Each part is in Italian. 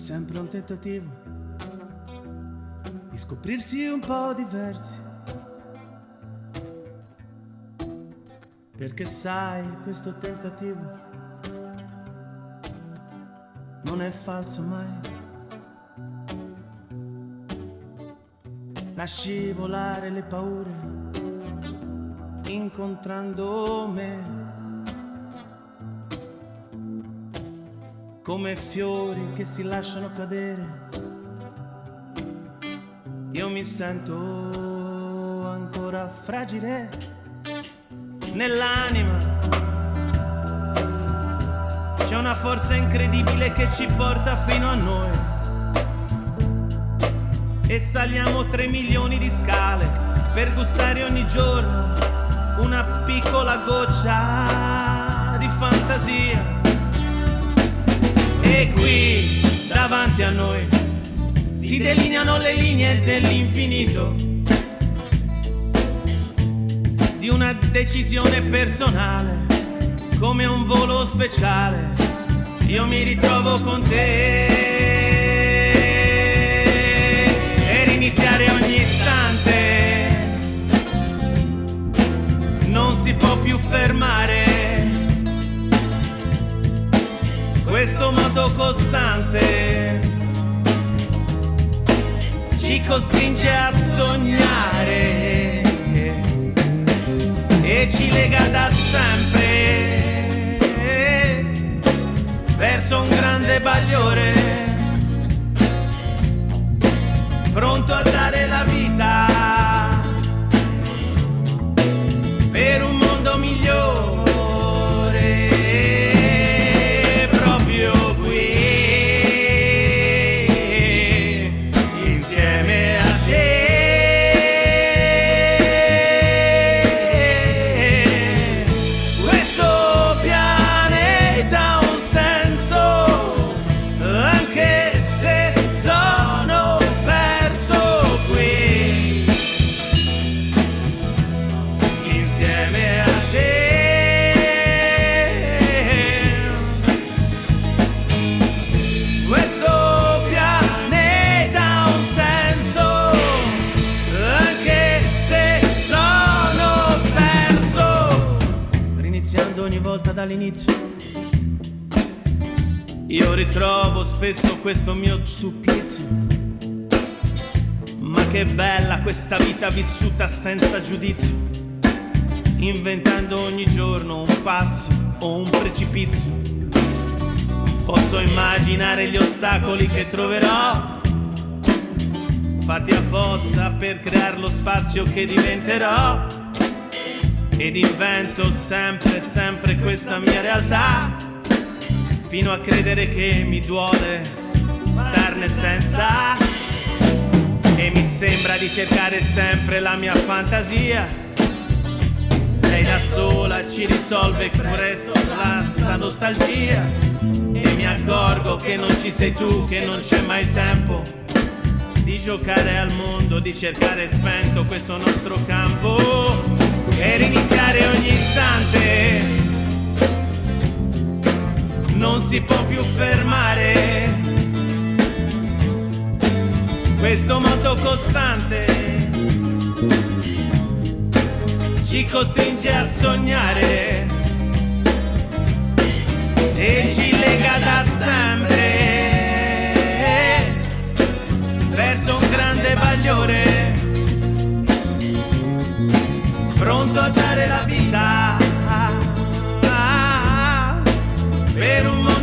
sempre un tentativo di scoprirsi un po' diversi. Perché sai, questo tentativo non è falso mai. Lasci volare le paure incontrando me. Come fiori che si lasciano cadere. Io mi sento ancora fragile nell'anima. C'è una forza incredibile che ci porta fino a noi. E saliamo tre milioni di scale per gustare ogni giorno una piccola goccia di fantasia. E qui, davanti a noi, si delineano le linee dell'infinito di una decisione personale, come un volo speciale. Io mi ritrovo con te e riniziare ogni istante. Non si può più fermare questo moto costante ci costringe a sognare e ci lega da sempre verso un grande bagliore pronto a dare la vita volta dall'inizio. Io ritrovo spesso questo mio supplizio. Ma che bella questa vita vissuta senza giudizio, inventando ogni giorno un passo o un precipizio. Posso immaginare gli ostacoli che troverò, fatti apposta per creare lo spazio che diventerò. Ed invento sempre, sempre questa mia realtà, fino a credere che mi duole starne senza. E mi sembra di cercare sempre la mia fantasia. Lei da sola ci risolve presto la, la nostalgia. E mi accorgo che non ci sei tu, che non c'è mai tempo di giocare al mondo, di cercare spento questo nostro campo e riniziare ogni istante. Non si può più fermare questo moto costante ci costringe a sognare e ci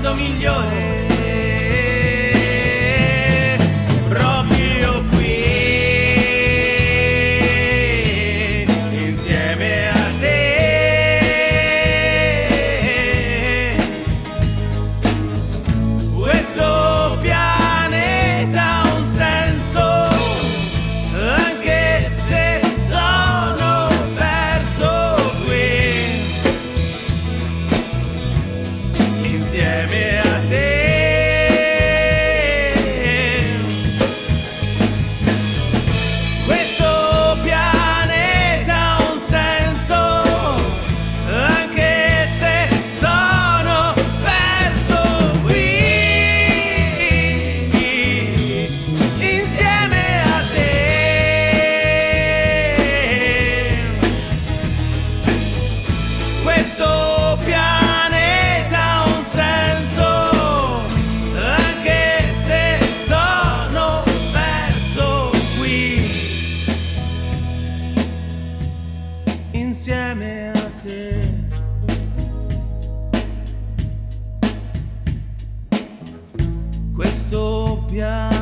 mondo migliore questo piano.